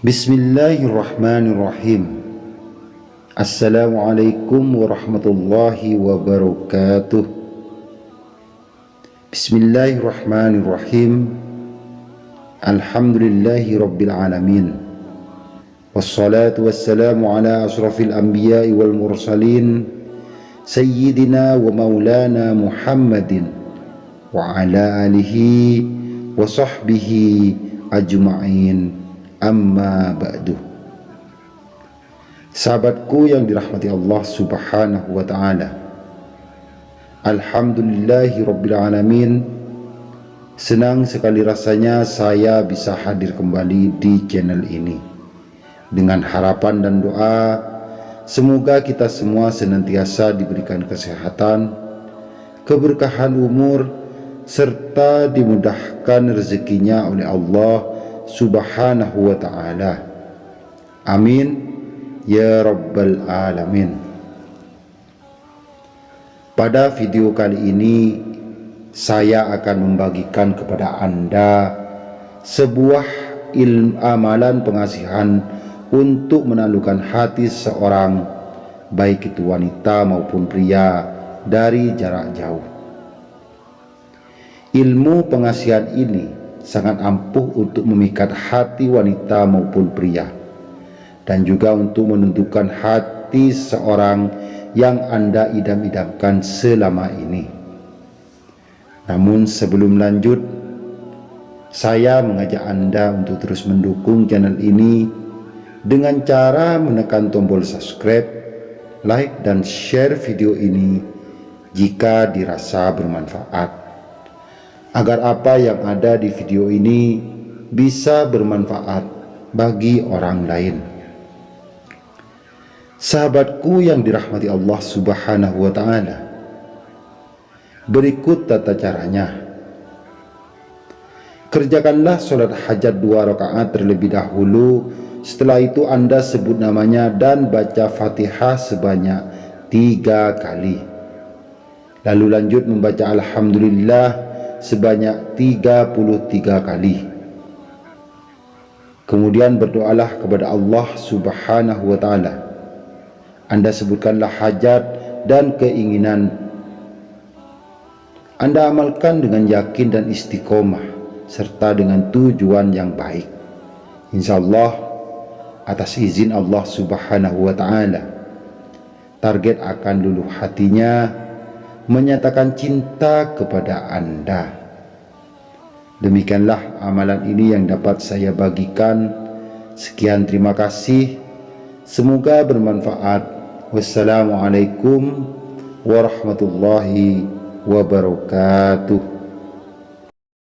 بسم الله الرحمن الرحيم السلام عليكم ورحمة الله وبركاته بسم الله الرحمن الرحيم الحمد لله رب العالمين والصلاة والسلام على أشرف الأنبياء والمرسلين سيدنا ومولانا محمد وعلى آله وصحبه أجمعين amma ba'du. Sahabatku yang dirahmati Allah subhanahu wa ta'ala. Alhamdulillahi rabbil alamin. Senang sekali rasanya saya bisa hadir kembali di channel ini. Dengan harapan dan doa Semoga kita semua senantiasa diberikan kesehatan Keberkahan umur Serta dimudahkan rezekinya oleh Allah subhanahu wa ta'ala. Amin. Ya rabbal alamin. Pada video kali ini saya akan membagikan kepada anda sebuah ilmu amalan pengasihan untuk menaklukkan hati seorang baik itu wanita maupun pria dari jarak jauh. Ilmu pengasihan ini sangat ampuh untuk memikat hati wanita maupun pria. Dan juga untuk menentukan hati seorang yang anda idam-idamkan selama ini. Namun sebelum lanjut saya mengajak anda untuk terus mendukung channel ini dengan cara menekan tombol subscribe like dan share video ini jika dirasa bermanfaat agar apa yang ada di video ini bisa bermanfaat bagi orang lain. Sahabatku yang dirahmati Allah Subhanahu wa taala. Berikut tata caranya. Kerjakanlah sholat hajat dua rakaat terlebih dahulu. Setelah itu Anda sebut namanya dan baca Fatihah sebanyak tiga kali. Lalu lanjut membaca Alhamdulillah sebanyak 33 kali. Kemudian berdoalah kepada Allah Subhanahu wa taala. Anda sebutkanlah hajat dan keinginan. Anda amalkan dengan yakin dan istiqomah serta dengan tujuan yang baik. Insyaallah atas izin Allah Subhanahu wa taala target akan luluh hatinya menyatakan cinta kepada anda. Demikianlah amalan ini yang dapat saya bagikan. Sekian terima kasih. Semoga bermanfaat. Wassalamualaikum warahmatullahi wabarakatuh.